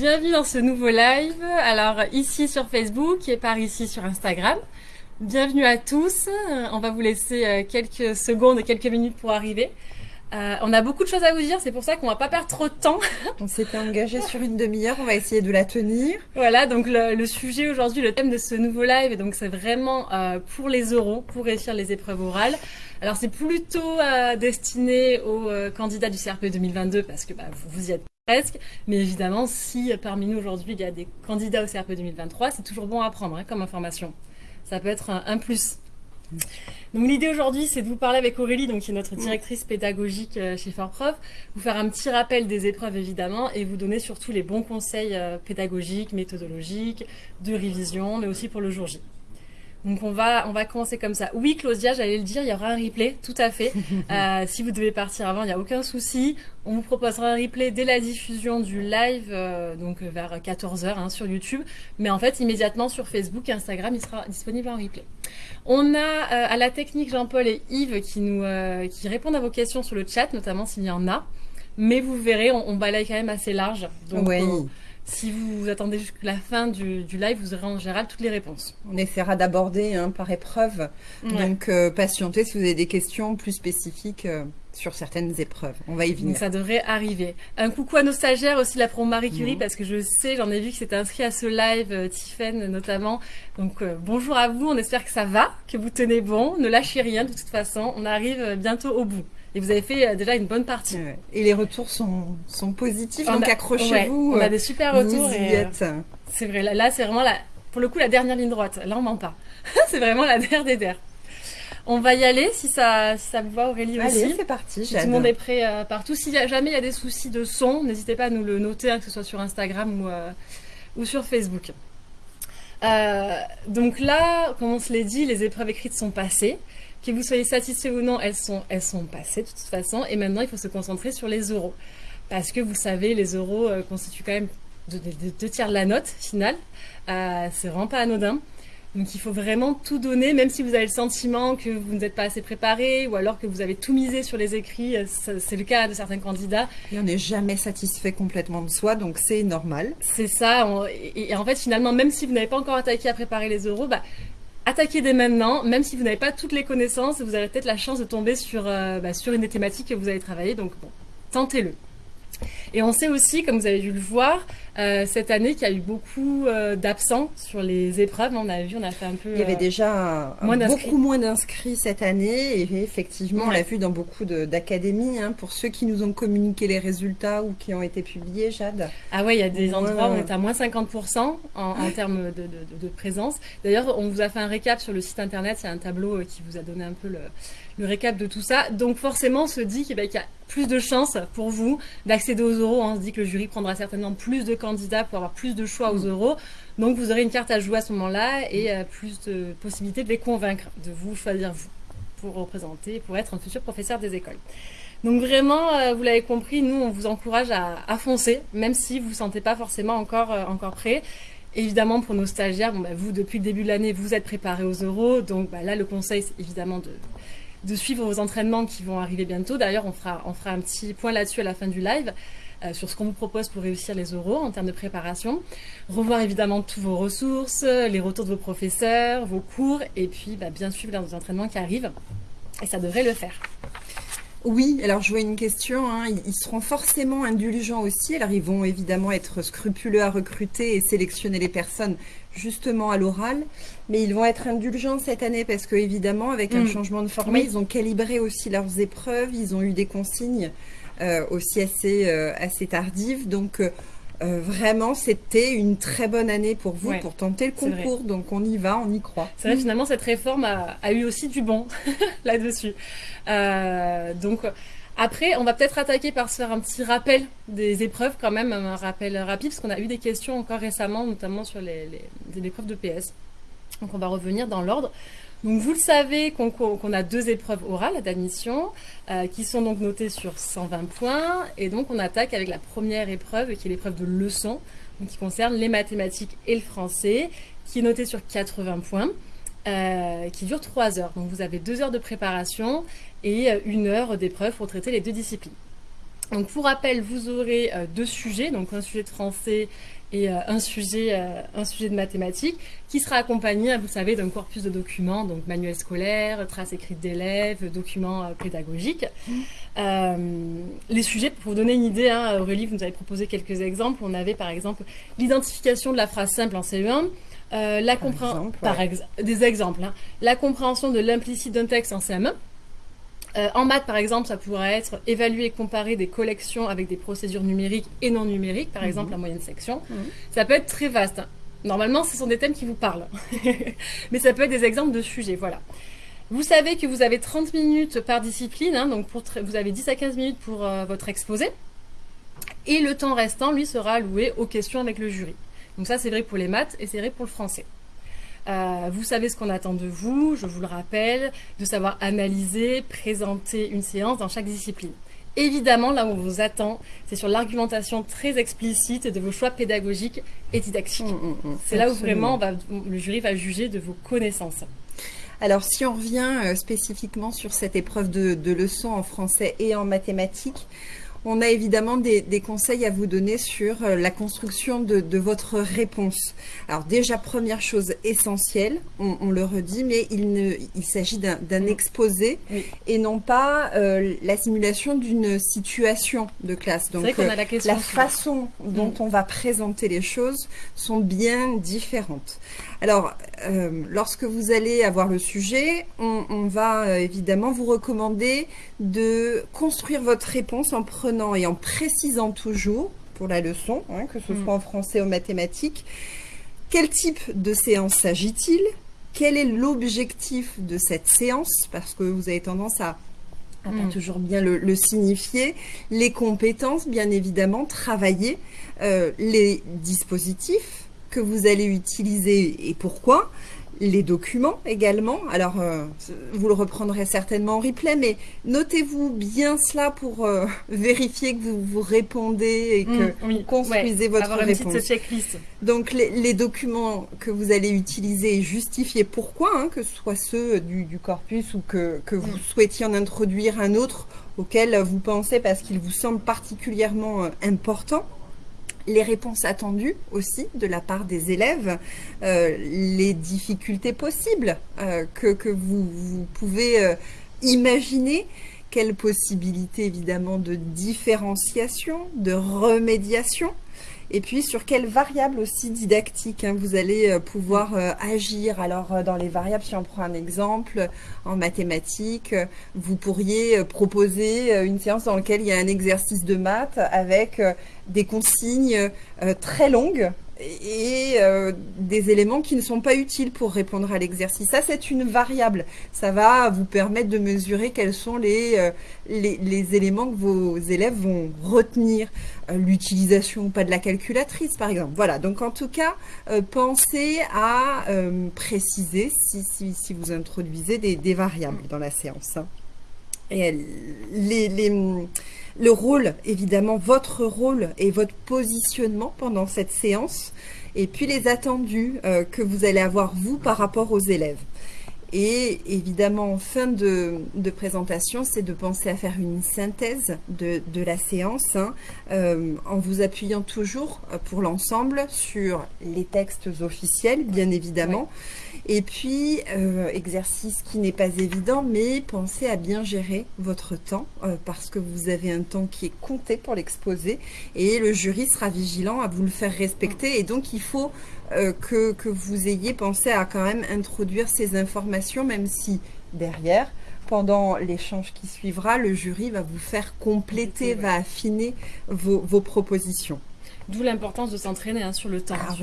bienvenue dans ce nouveau live. Alors ici sur Facebook et par ici sur Instagram. Bienvenue à tous. Euh, On va vous laisser euh, quelques secondes et quelques minutes pour arriver. Euh, on a beaucoup de choses à vous dire, c'est pour ça qu'on va pas perdre trop de temps. On s'était engagé sur une demi-heure, on va essayer de la tenir. Voilà, donc le, le sujet aujourd'hui, le thème de ce nouveau live, donc c'est vraiment euh, pour les oraux, pour réussir les épreuves orales. Alors c'est plutôt euh, destiné aux euh, candidats du CRP 2022 parce que bah, vous, vous y êtes Mais évidemment, si euh, parmi nous aujourd'hui il y a des candidats au CRP 2023, c'est toujours bon à prendre hein, comme information. Ça peut être un, plus. Donc l'idée aujourd'hui, c'est de vous parler avec Aurélie, donc qui est notre directrice pédagogique euh, chez Fortprof, vous faire un petit rappel des épreuves évidemment et vous donner surtout les bons conseils euh, pédagogiques, méthodologiques, de révision, mais aussi pour le jour J. Donc on va on va commencer comme ça. Oui, Claudia, j'allais le dire, il y aura un replay, tout à fait. Euh, si vous devez partir avant, il n'y a aucun souci. On vous proposera un replay dès la diffusion du live, euh, donc euh, vers 14h hein, sur YouTube. Mais en fait, immédiatement sur Facebook et Instagram, il sera disponible en replay. On a euh, à la technique Jean-Paul et Yves qui nous qui répondent à vos questions sur le chat, notamment s'il y en a. Mais vous verrez, on, on balaye quand même assez large. Donc Oui. Si vous attendez jusqu'à la fin du, du live, vous aurez en général toutes les réponses. On essaiera d'aborder hein, par épreuve. Ouais. Donc, euh, patientez si vous avez des questions plus spécifiques euh, sur certaines épreuves. On va y Donc venir. ça devrait arriver. Un coucou à nos stagiaires aussi, la pro Marie Curie, Mhm. parce que je sais, j'en ai vu que c'était inscrit à ce live, euh, Tiffen notamment. Donc euh, bonjour à vous, on espère que ça va, que vous tenez bon, ne lâchez rien de toute façon, on arrive bientôt au bout. Et vous avez fait euh, déjà une bonne partie. Ouais. Et les retours sont, sont positifs, On donc accrochez-vous. ouais, on a euh, des super retours. et, euh, c'est vrai, là, là, c'est vraiment la, pour le coup la dernière ligne droite. Là on ment pas. c'est vraiment la der des der. On va y aller si ça, si ça vous va Aurélie aussi. Allez, c'est parti, Si tout le monde est prêt euh, partout. Si y a- jamais il y a des soucis de son, n'hésitez pas à nous le noter, hein, que ce soit sur Instagram ou, euh, ou sur Facebook. Euh, donc là, comme on se l'est dit, les épreuves écrites sont passées. Que vous soyez satisfait ou non, elles sont, elles sont passées de toute façon. Et maintenant, il faut se concentrer sur les euros. Parce que vous savez, les euros euh, constituent quand même deux, tiers de la note finale. Euh, c'est vraiment pas anodin. Donc il faut vraiment tout donner, même si vous avez le sentiment que vous n'êtes pas assez préparé ou alors que vous avez tout misé sur les écrits. euh, C'est le cas de certains candidats. Et on n'est jamais satisfait complètement de soi, donc c'est normal. C'est ça. on- et, et en fait, finalement, même si vous n'avez pas encore attaqué à préparer les euros, bah, attaquez dès maintenant. Même si vous n'avez pas toutes les connaissances, vous avez peut-être la chance de tomber sur, euh, bah, sur une des thématiques que vous allez travailler. Donc bon, tentez-le. Et on sait aussi, comme vous avez dû le voir, euh, cette année qu'il y a eu beaucoup euh, d'absents sur les épreuves. On a vu, on a fait un peu. Il y avait euh, déjà un- moins beaucoup moins d'inscrits cette année et effectivement, on l'a vu dans beaucoup d'académies. hein. pour ceux qui nous ont communiqué les résultats ou qui ont été publiés, Jade. Ah ouais, il y a des Ouais. endroits où on est à moins 50% en, en termes de, de- de- de présence. D'ailleurs, on vous a fait un récap sur le site internet. Il y a un tableau qui vous a donné un peu le, le récap de tout ça. Donc forcément, on se dit qu'il qu'il y a plus de chances pour vous d'accéder aux euros. On se dit que le jury prendra certainement plus de candidats pour avoir plus de choix aux euros. Donc vous aurez une carte à jouer à ce moment-là et euh, plus de possibilités de les convaincre, de vous choisir vous pour représenter, pour être un futur professeur des écoles. Donc vraiment, euh, vous l'avez compris, nous on vous encourage à, à foncer, même si vous ne vous sentez pas forcément encore, euh, encore prêt. Évidemment, pour nos stagiaires, bon, bah, vous, depuis le début de l'année, vous êtes préparés aux euros. Donc bah, là, le conseil, c'est évidemment de, de suivre vos entraînements qui vont arriver bientôt. D'ailleurs, on fera, on fera un petit point là-dessus à la fin du live. Euh, sur ce qu'on vous propose pour réussir les euros en termes de préparation. Revoir évidemment toutes vos ressources, les retours de vos professeurs, vos cours, et puis bah, bien suivre leurs entraînements qui arrivent. Et ça devrait le faire. Oui, alors je vois une question. hein. Ils seront forcément indulgents aussi. Alors ils vont évidemment être scrupuleux à recruter et sélectionner les personnes justement à l'oral, mais ils vont être indulgents cette année parce que évidemment avec un Mm. changement de format, Oui. ils ont calibré aussi leurs épreuves. Ils ont eu des consignes euh, aussi assez euh, assez tardives. Donc euh, euh, vraiment, c'était une très bonne année pour vous Ouais, pour tenter le concours. Donc on y va, on y croit. C'est vrai, finalement, cette réforme a, a eu aussi du bon là-dessus. Euh, donc, après, on va peut-être attaquer par se faire un petit rappel des épreuves, quand même, un rappel rapide, parce qu'on a eu des questions encore récemment, notamment sur les, les, les épreuves de PS. Donc, on va revenir dans l'ordre. Donc, vous le savez qu'on a deux épreuves orales d'admission euh, qui sont donc notées sur 120 points. Et donc, on attaque avec la première épreuve, qui est l'épreuve de leçon, qui concerne les mathématiques et le français, qui est notée sur 80 points euh, qui dure 3 heures. Donc vous avez 2 heures de préparation et euh, une heure d'épreuve pour traiter les deux disciplines. Donc pour rappel, vous aurez deux sujets, donc un sujet de français et un, sujet, un sujet de mathématiques qui sera accompagné, vous savez, d'un corpus de documents, donc manuel scolaire, traces écrites d'élèves, documents pédagogiques. Mmh. les sujets, pour vous donner une idée, hein, Aurélie, vous nous avez proposé quelques exemples. On avait par exemple l'identification de la phrase simple en CE1, euh, la par des exemples. Hein. La compréhension de l'implicite d'un texte en CM1. Euh, en maths, par exemple, ça pourrait être évaluer et comparer des collections avec des procédures numériques et non numériques, par exemple mhm. la moyenne section. Mhm. Ça peut être très vaste. Hein. Normalement, ce sont des thèmes qui vous parlent. Mais ça peut être des exemples de sujets, voilà. Vous savez que vous avez 30 minutes par discipline, hein, donc pour vous avez 10 à 15 minutes pour euh, votre exposé. Et le temps restant, lui, sera alloué aux questions avec le jury. Donc ça, c'est vrai pour les maths et c'est vrai pour le français. Euh, vous savez ce qu'on attend de vous, je vous le rappelle, de savoir analyser, présenter une séance dans chaque discipline. Évidemment, là où on vous attend, c'est sur l'argumentation très explicite de vos choix pédagogiques et didactiques. Mmh, mmh, mmh. c'est là où vraiment le jury va juger de vos connaissances. Alors, si on revient euh, spécifiquement sur cette épreuve de, de leçon en français et en mathématiques, on a évidemment des, conseils à vous donner sur euh, la construction de, votre réponse. Alors déjà, première chose essentielle, on, le redit, mais il, il s'agit d'un exposé et non pas euh, la simulation d'une situation de classe. Donc euh, la, façon dont mm. on va présenter les choses sont bien différentes. Alors, lorsque vous allez avoir le sujet, on, va évidemment vous recommander de construire votre réponse en prenant et en précisant toujours pour la leçon, hein, que ce mm. soit en français ou en mathématiques, quel type de séance s'agit-il Quel est l'objectif de cette séance Parce que vous avez tendance à pas mm. toujours bien le, signifier. Les compétences, bien évidemment, travailler euh, les dispositifs que vous allez utiliser et pourquoi les documents également. Alors, euh, vous le reprendrez certainement en replay, mais notez-vous bien cela pour euh, vérifier que vous vous répondez et que mmh, vous construisez votre réponse. checklist. Donc, les, documents que vous allez utiliser et justifier pourquoi, hein, que ce soit ceux du, corpus ou que, vous mmh. souhaitiez en introduire un autre auquel vous pensez parce qu'il vous semble particulièrement euh, important les réponses attendues aussi de la part des élèves, euh, les difficultés possibles euh, que, vous, pouvez euh, imaginer, quelles possibilités évidemment de différenciation, de remédiation, et puis sur quelles variables aussi didactiques hein, vous allez pouvoir agir? Alors dans les variables, si on prend un exemple, en mathématiques, vous pourriez proposer une séance dans laquelle il y a un exercice de maths avec des consignes euh, très longues et euh, des éléments qui ne sont pas utiles pour répondre à l'exercice. Ça, c'est une variable. Ça va vous permettre de mesurer quels sont les, euh, les, éléments que vos élèves vont retenir. L'utilisation ou pas de la calculatrice, par exemple. Voilà, donc en tout cas, pensez à préciser si, si, vous introduisez des, des, variables dans la séance. Hein. Et le rôle, évidemment, votre rôle et votre positionnement pendant cette séance, et puis les attendus euh, que vous allez avoir, vous, par rapport aux élèves. Et évidemment, en fin de, présentation, c'est de penser à faire une synthèse de, la séance hein, euh, en vous appuyant toujours euh, pour l'ensemble sur les textes officiels, bien évidemment. Et puis, euh, exercice qui n'est pas évident, mais pensez à bien gérer votre temps parce que vous avez un temps qui est compté pour l'exposer et le jury sera vigilant à vous le faire respecter. Et donc, il faut euh, que, que, vous ayez pensé à quand même introduire ces informations, même si derrière, pendant l'échange qui suivra, le jury va vous faire compléter, va affiner vos, vos propositions. D'où l'importance de s'entraîner hein, sur le temps, ah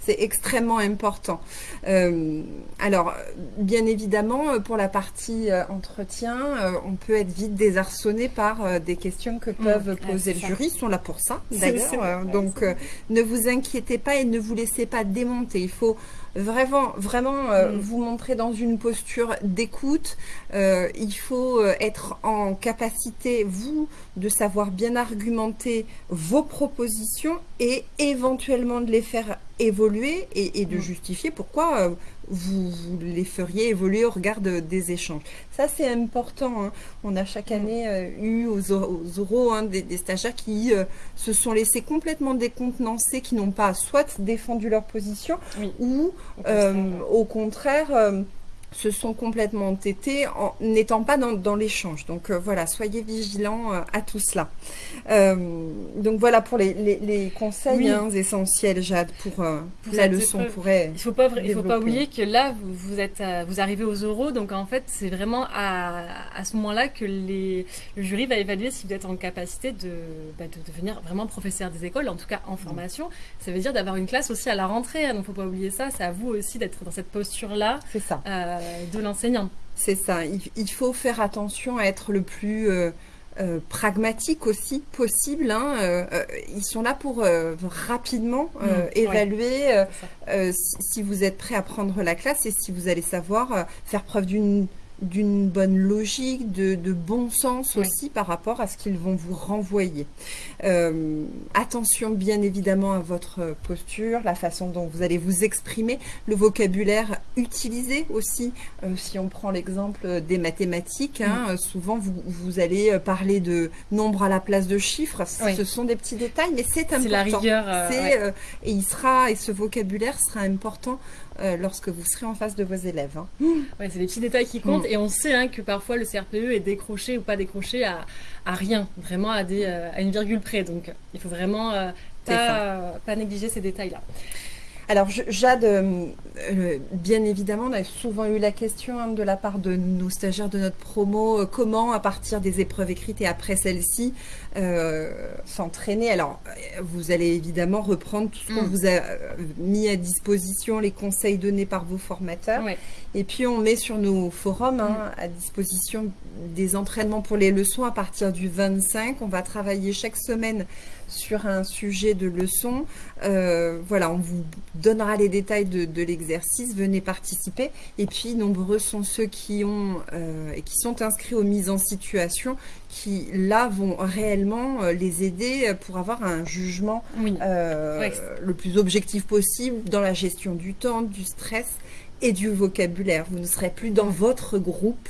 C'est extrêmement important. Euh, alors, bien évidemment, euh, pour la partie euh, entretien, on peut être vite désarçonné par des questions que mmh. peuvent poser le jury. Ils sont là pour ça, d'ailleurs. donc, ne vous inquiétez pas et ne vous laissez pas démonter. Il faut vraiment, vraiment euh, mm. vous montrer dans une posture d'écoute. Euh, il faut euh, être en capacité, vous, de savoir bien argumenter vos propositions et éventuellement de les faire évoluer et, de Mm. justifier pourquoi euh, vous, vous les feriez évoluer au regard de- des échanges. Ça, c'est important. hein. On a chaque année euh, eu aux, aux oraux hein, des, des stagiaires qui euh, se sont laissés complètement décontenancés, qui n'ont pas soit défendu leur position Oui. ou Au contraire, au contraire, euh, se sont complètement entêtés en n'étant pas dans, dans l'échange. Donc euh, voilà, soyez vigilants euh, à tout cela. Euh, donc voilà pour les, les- les conseils Oui. hein, essentiels, Jade, pour, Pour la leçon. épreuve. Pourrait... Il faut pas, il faut pas oublier que là, vous, vous êtes, à- vous arrivez aux euros, donc en fait, c'est vraiment à, à ce moment-là que les, le jury va évaluer si vous êtes en capacité de, bah, de devenir vraiment professeur des écoles, en tout cas en formation. Ça veut dire d'avoir une classe aussi à la rentrée, hein, donc faut pas oublier ça. C'est à vous aussi d'être dans cette posture-là C'est ça. euh, de l'enseignant. C'est ça. Il, il faut faire attention à être le plus euh, euh, pragmatique aussi possible. hein. Euh, euh, ils sont là pour euh, rapidement euh, Mm, ouais. évaluer euh, euh, si, si vous êtes prêt à prendre la classe et si vous allez savoir euh, faire preuve d'une d'une bonne logique, de, de bon sens Oui. aussi par rapport à ce qu'ils vont vous renvoyer. Euh, attention bien évidemment à votre posture, la façon dont vous allez vous exprimer, le vocabulaire utilisé aussi. Euh, si on prend l'exemple des mathématiques, hein, souvent vous, vous allez euh, parler de nombres à la place de chiffres. Oui. Ce sont des petits détails, mais c'est important. C'est la rigueur. euh, ouais. et il sera et ce vocabulaire sera important euh, lorsque vous serez en face de vos élèves. hein. Ouais, c'est des petits détails qui Mm. comptent et on sait hein, que parfois le CRPE est décroché ou pas décroché à, à rien, vraiment à, des, euh, à une virgule près. Donc il faut vraiment euh, pas négliger ces détails-là. Alors Jade, euh, euh, bien évidemment, on a souvent eu la question hein, de la part de nos stagiaires de notre promo, euh, comment à partir des épreuves écrites et après celles-ci euh, s'entraîner. Alors vous allez évidemment reprendre tout ce qu'on Mm. vous a mis à disposition, les conseils donnés par vos formateurs. Ouais. Et puis on met sur nos forums hein, à disposition des entraînements pour les leçons à partir du 25. On va travailler chaque semaine sur un sujet de leçon. Euh, voilà, on vous donnera les détails de, de l'exercice. Venez participer. Et puis nombreux sont ceux qui ont euh, et qui sont inscrits aux mises en situation, qui là vont réellement euh, les aider pour avoir un jugement Oui. euh, Ouais. le plus objectif possible dans la gestion du temps, du stress et du vocabulaire. Vous ne serez plus dans votre groupe.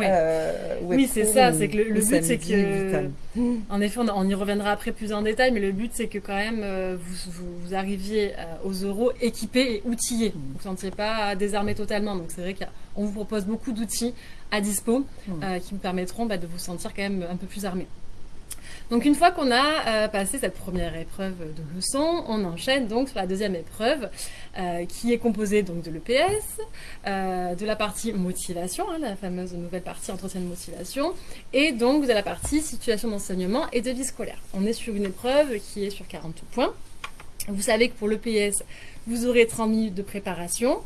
Euh, Oui, c'est ça, c'est que le- but, c'est que-. En effet, on, on y reviendra après plus en détail, mais le but c'est que quand même euh, vous, vous, vous arriviez euh, aux euros équipés et outillés. Mm. Vous ne sentiez pas désarmé totalement. Donc c'est vrai qu'on vous propose beaucoup d'outils à dispo Mm. euh, qui vous permettront bah, de vous sentir quand même un peu plus armé. Donc une fois qu'on a euh, passé cette première épreuve de leçon, on enchaîne donc sur la deuxième épreuve euh, qui est composée donc de l'EPS, euh, de la partie motivation, hein, la fameuse nouvelle partie entretien de motivation, et donc de la partie situation d'enseignement et de vie scolaire. On est sur une épreuve qui est sur 40 points. Vous savez que pour l'EPS, vous aurez 30 minutes de préparation.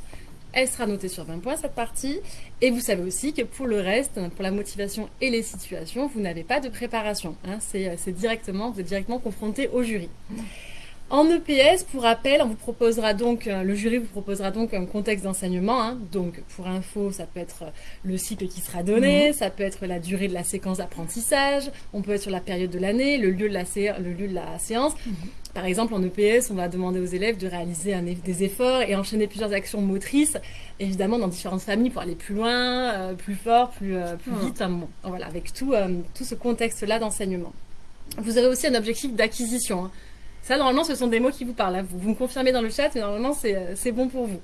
Elle sera notée sur 20 points cette partie. Et vous savez aussi que pour le reste, pour la motivation et les situations, vous n'avez pas de préparation. hein. C'est c'est directement, vous êtes directement confronté au jury. En EPS, pour rappel, on vous proposera donc, euh, le jury vous proposera donc un contexte d'enseignement. hein. Donc, pour info, ça peut être le cycle qui sera donné, ça peut être la durée de la séquence d'apprentissage, on peut être sur la période de l'année, le lieu de la, sé- le lieu de la séance. Par exemple, en EPS, on va demander aux élèves de réaliser un des efforts et enchaîner plusieurs actions motrices, évidemment dans différentes familles pour aller plus loin, euh, plus fort, plus, euh, plus Mhm. vite. hein, bon, voilà, avec tout, euh, tout ce contexte-là d'enseignement. Vous avez aussi un objectif d'acquisition. hein. Ça, normalement, ce sont des mots qui vous parlent. Vous, vous me confirmez dans le chat, mais normalement, c'est euh, bon pour vous.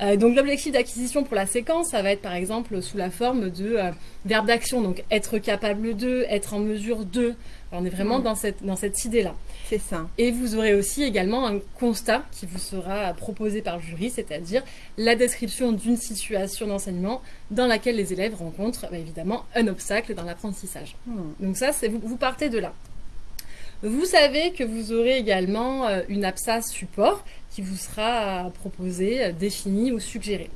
Euh, donc, l'objectif d'acquisition pour la séquence, ça va être par exemple sous la forme de euh, verbe d'action. Donc, être capable de, être en mesure de. Alors, on est vraiment Mhm. dans cette, dans cette idée-là. C'est ça. Et vous aurez aussi également un constat qui vous sera proposé par le jury, c'est-à-dire la description d'une situation d'enseignement dans laquelle les élèves rencontrent bah, évidemment un obstacle dans l'apprentissage. Hmm. Donc ça, vous, vous partez de là. Vous savez que vous aurez également euh, une absas support qui vous sera proposée, euh, définie ou suggérée.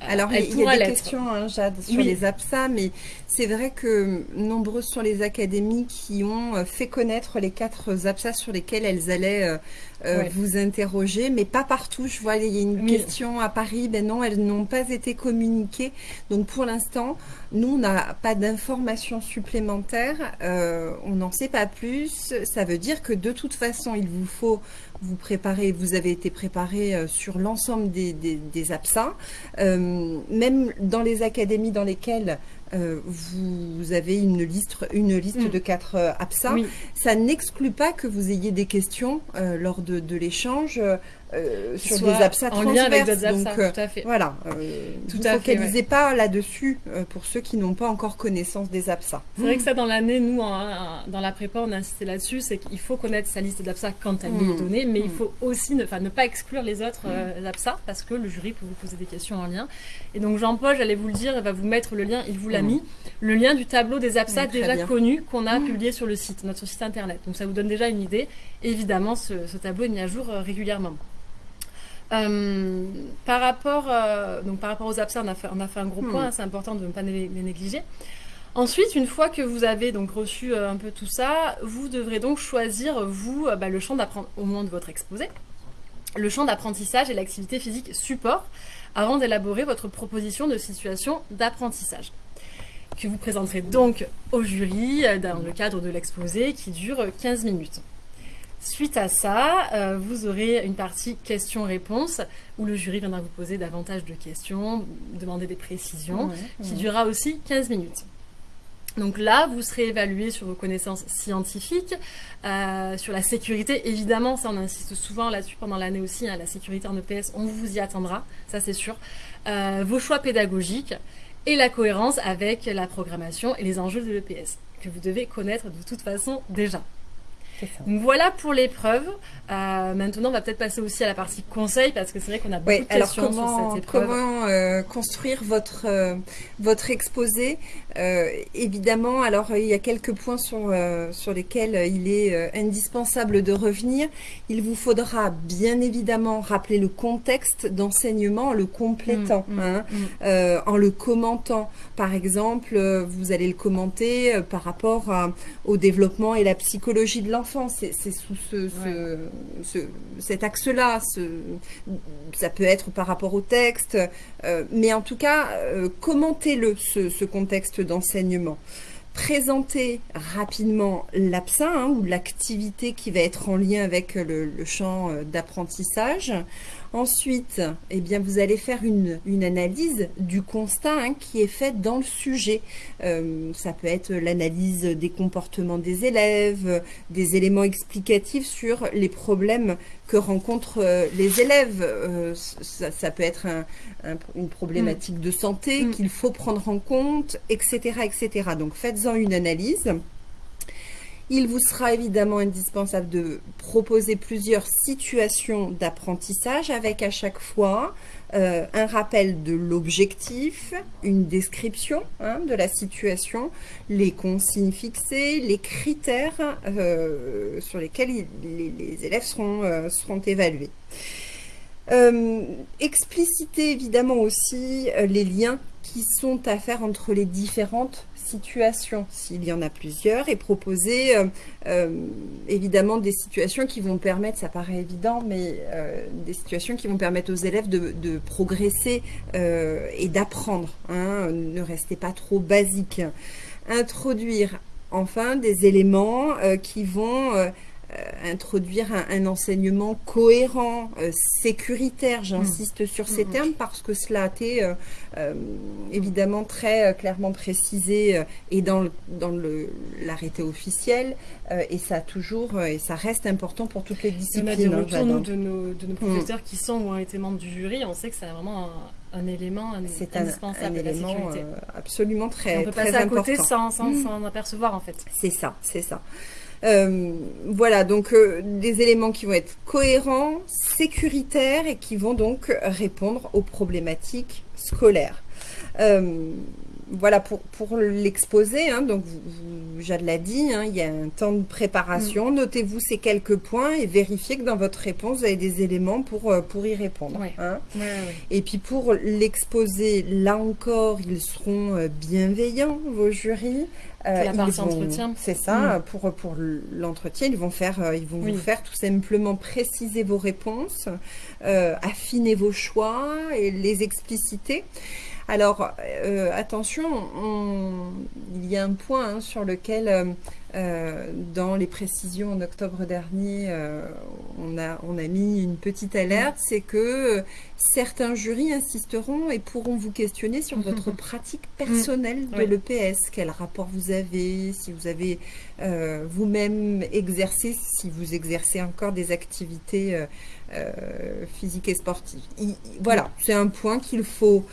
Alors, elle il y a des questions, hein, Jade, sur Oui. les APSA, mais c'est vrai que nombreuses sont les académies qui ont euh, fait connaître les quatre APSA sur lesquelles elles allaient euh, euh, Ouais. vous interroger, mais pas partout. Je vois, il y a une Oui. question à Paris, ben non, elles n'ont pas été communiquées. Donc, pour l'instant, nous, on n'a pas d'informations supplémentaires, euh, on n'en sait pas plus. Ça veut dire que de toute façon, il vous faut vous préparez, vous avez été préparé euh, sur l'ensemble des, des, euh, même dans les académies dans lesquelles euh, vous avez une liste, une liste Mm. de quatre euh. Oui. Ça n'exclut pas que vous ayez des questions euh, lors de, de l'échange euh, sur Soit des APSA en lien avec d'autres euh, tout à fait. voilà, Tout vous fait, focalisez pas là-dessus pour ceux qui n'ont pas encore connaissance des APSA. C'est vrai que ça, dans l'année, nous, dans la prépa, on a insisté là-dessus, c'est qu'il faut connaître sa liste d'APSA quand elle lui Mm. est donnée, mais il Mm. faut aussi ne, ne pas exclure les autres APSA, parce que le jury peut vous poser des questions en lien. Et donc, Jean-Paul, j'allais vous le dire, il va vous mettre le lien, il vous l'a Mis, le lien du tableau des APSA très déjà bien. connus qu'on a publié sur le site, notre site internet. Donc, ça vous donne déjà une idée. Et évidemment, ce, ce tableau est mis à jour euh, régulièrement. Euh, par, rapport, euh, donc par rapport aux APSA, on a fait, on a fait un gros Hmm. point, hein, c'est important de ne pas les, les négliger. Ensuite, une fois que vous avez donc reçu euh, un peu tout ça, vous devrez donc choisir, vous, bah, le champ d'apprentissage, au moment de votre exposé, le champ d'apprentissage et l'activité physique support, avant d'élaborer votre proposition de situation d'apprentissage, que vous présenterez donc au jury euh, dans le cadre de l'exposé qui dure 15 minutes. Suite à ça, euh, vous aurez une partie questions-réponses où le jury viendra vous poser davantage de questions, demander des précisions, qui durera aussi 15 minutes. Donc là, vous serez évalué sur vos connaissances scientifiques, euh, sur la sécurité. Évidemment, ça on insiste souvent là-dessus pendant l'année aussi, hein, la sécurité en EPS, on vous y attendra, ça c'est sûr. Euh, vos choix pédagogiques et la cohérence avec la programmation et les enjeux de l'EPS, que vous devez connaître de toute façon déjà. Donc voilà pour l'épreuve. Euh, maintenant, on va peut-être passer aussi à la partie conseil parce que c'est vrai qu'on a beaucoup Oui, de alors questions comment, sur cette épreuve. comment euh, construire votre, euh, votre exposé Euh, Évidemment, alors euh, il y a quelques points sur, euh, sur lesquels il est euh, indispensable de revenir. Il vous faudra bien évidemment rappeler le contexte d'enseignement en le complétant, Mm, mm, hein, mm. en le commentant. Par exemple, vous allez le commenter par rapport à- au développement et la psychologie de l'enfant. C'est sous ce, ce- ce- cet axe-là. ce- ça peut être par rapport au texte, mais en tout cas, commentez-le, ce, ce contexte d'enseignement. Présentez rapidement l'APSA hein, ou l'activité qui va être en lien avec le, le champ euh, d'apprentissage. Ensuite, eh bien, vous allez faire une, une analyse du constat hein, qui est fait dans le sujet. Euh, ça peut être l'analyse des comportements des élèves, des éléments explicatifs sur les problèmes que rencontrent euh, les élèves. Euh, ça, ça peut être un- un- une problématique de santé Mm. qu'il faut prendre en compte, etc., etc. Donc faites-en une analyse. Il vous sera évidemment indispensable de proposer plusieurs situations d'apprentissage avec à chaque fois euh, un rappel de l'objectif, une description hein, de la situation, les consignes fixées, les critères euh, sur lesquels les, élèves seront, euh, seront évalués. Expliciter évidemment aussi les liens qui sont à faire entre les différentes situations, s'il y en a plusieurs, et proposer euh, euh, évidemment des situations qui vont permettre, ça paraît évident, mais euh, des situations qui vont permettre aux élèves de, progresser et d'apprendre. hein. ne restez pas trop basique. Introduire enfin des éléments qui vont introduire un, un enseignement cohérent, euh, sécuritaire, j'insiste sur ces Mm, mm. termes parce que cela a été euh, euh, évidemment très euh, clairement précisé euh, et dans, le- dans le- l'arrêté officiel euh, et ça a toujours euh, et ça reste important pour toutes les On disciplines. a des hein, retours, Jade. nous, de nos, de nos professeurs qui sont ou ont été membres du jury. On sait que c'est vraiment un, un élément un- indispensable un de la élément sécurité. euh, absolument on très, peut très passer à important. côté sans sans s'en apercevoir, en fait. C'est ça, c'est ça. Euh, voilà, donc euh, des éléments qui vont être cohérents, sécuritaires et qui vont donc répondre aux problématiques scolaires. Euh, voilà pour, pour l'exposé. hein, donc, vous, vous- Jade l'a dit, hein, il y a un temps de préparation. Notez-vous ces quelques points et vérifiez que dans votre réponse, vous avez des éléments pour, euh, pour y répondre. Ouais. hein. Ouais. Et puis pour l'exposé, là encore, ils seront euh, bienveillants, vos jurys. Euh, la partie vont- entretien. C'est ça, pour, pour l'entretien, ils vont, faire, euh, ils vont Oui. vous faire tout simplement préciser vos réponses, euh, affiner vos choix et les expliciter. Alors, euh, attention, il y a un point hein, sur lequel, euh, euh, dans les précisions en octobre dernier, on, a, on a mis une petite alerte, c'est que certains jurys insisteront et pourront vous questionner sur votre pratique personnelle de l'EPS. Quel rapport vous avez, si vous avez vous-même exercé, si vous exercez encore des activités physiques et sportives. voilà, c'est un point qu'il faut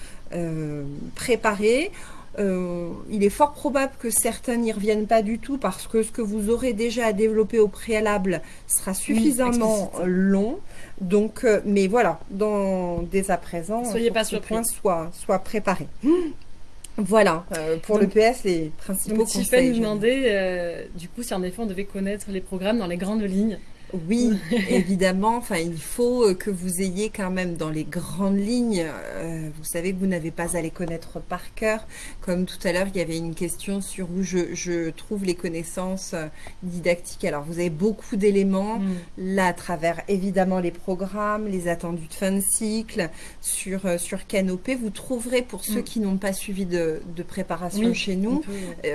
préparé. Euh, il est fort probable que certains n'y reviennent pas du tout parce que ce que vous aurez déjà à développer au préalable sera suffisamment long. Donc, euh, mais voilà, dans, dès à présent, soyez pas ce point soit, soit préparé. Voilà, pour le PS, les principaux donc, conseils. nous demander, du coup, si en effet on devait connaître les programmes dans les grandes lignes. Oui, évidemment. Enfin, il faut euh, que vous ayez quand même dans les grandes lignes. Euh, vous savez que vous n'avez pas à les connaître par cœur. Comme tout à l'heure, il y avait une question sur où je, trouve les connaissances euh, didactiques. Alors, vous avez beaucoup d'éléments mm. là à travers évidemment les programmes, les attendus de fin de cycle, sur sur Canopé. Vous trouverez pour ceux mm. qui n'ont pas suivi de, préparation chez nous